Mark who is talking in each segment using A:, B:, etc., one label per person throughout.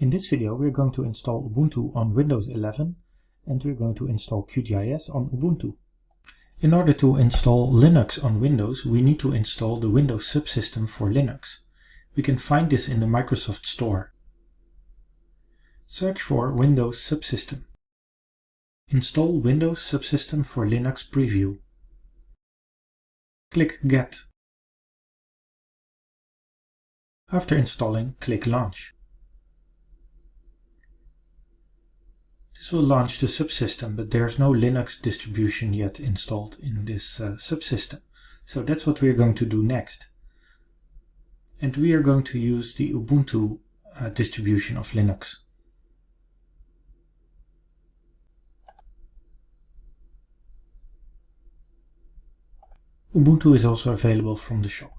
A: In this video we're going to install Ubuntu on Windows 11 and we're going to install QGIS on Ubuntu. In order to install Linux on Windows we need to install the Windows subsystem for Linux. We can find this in the Microsoft Store. Search for Windows Subsystem. Install Windows Subsystem for Linux Preview. Click Get. After installing, click Launch. This will launch the subsystem, but there's no Linux distribution yet installed in this uh, subsystem. So that's what we're going to do next. And we are going to use the Ubuntu uh, distribution of Linux. Ubuntu is also available from the shop.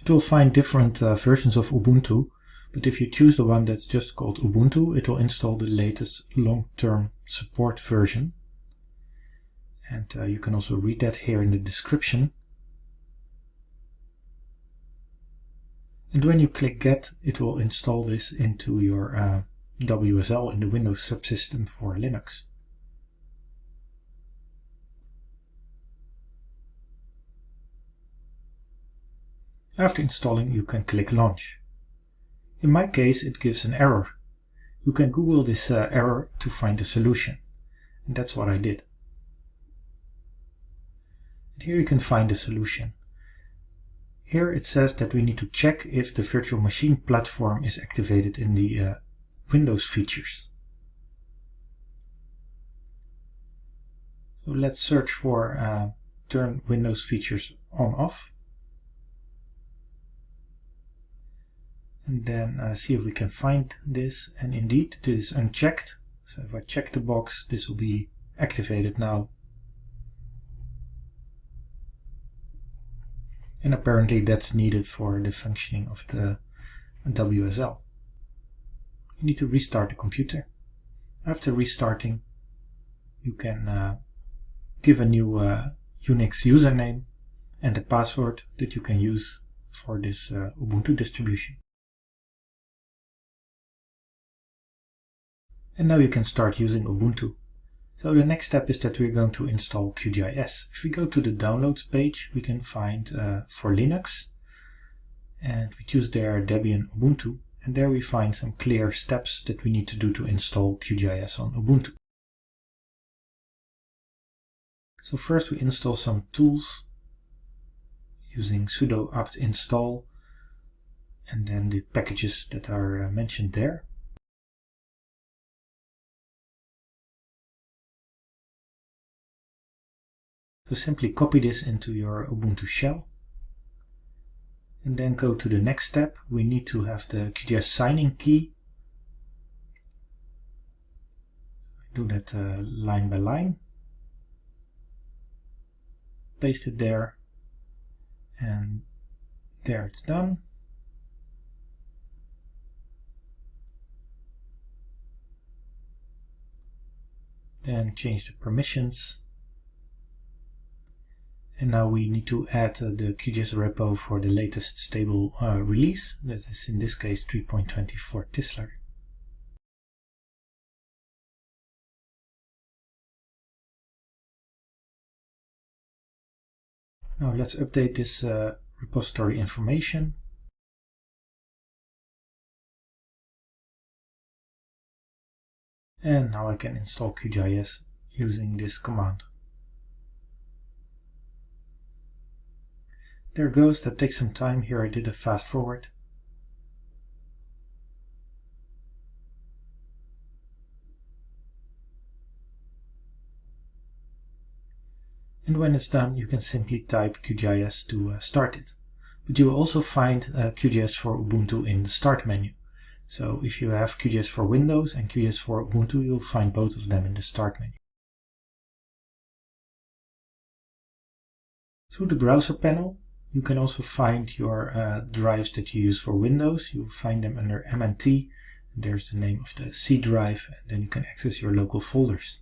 A: It will find different uh, versions of Ubuntu but if you choose the one that's just called Ubuntu, it will install the latest long-term support version. And uh, you can also read that here in the description. And when you click Get, it will install this into your uh, WSL in the Windows subsystem for Linux. After installing, you can click Launch. In my case, it gives an error. You can Google this uh, error to find a solution. And that's what I did. And here you can find the solution. Here it says that we need to check if the virtual machine platform is activated in the uh, Windows features. So let's search for uh, turn Windows features on off. And then uh, see if we can find this and indeed this is unchecked so if I check the box this will be activated now and apparently that's needed for the functioning of the WSL. You need to restart the computer. After restarting you can uh, give a new uh, Unix username and a password that you can use for this uh, Ubuntu distribution. And now you can start using Ubuntu. So the next step is that we're going to install QGIS. If we go to the downloads page, we can find uh, for Linux, and we choose there Debian Ubuntu, and there we find some clear steps that we need to do to install QGIS on Ubuntu. So first we install some tools using sudo apt install and then the packages that are uh, mentioned there. So simply copy this into your Ubuntu shell and then go to the next step. We need to have the QGIS signing key. Do that uh, line by line. Paste it there and there it's done. Then change the permissions and now we need to add uh, the QGIS repo for the latest stable uh, release. That is in this case 3.24 Tisler. Now let's update this uh, repository information. And now I can install QGIS using this command. There goes, that takes some time. Here I did a fast forward. And when it's done, you can simply type QGIS to uh, start it. But you will also find uh, QGIS for Ubuntu in the Start menu. So if you have QGIS for Windows and QGIS for Ubuntu, you'll find both of them in the Start menu. Through the browser panel, you can also find your uh, drives that you use for Windows. You'll find them under MNT. There's the name of the C drive, and then you can access your local folders.